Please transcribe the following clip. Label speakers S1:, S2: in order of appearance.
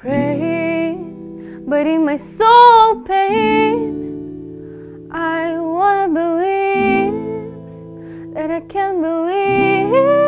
S1: praying, but in my soul pain. I wanna believe that I can believe.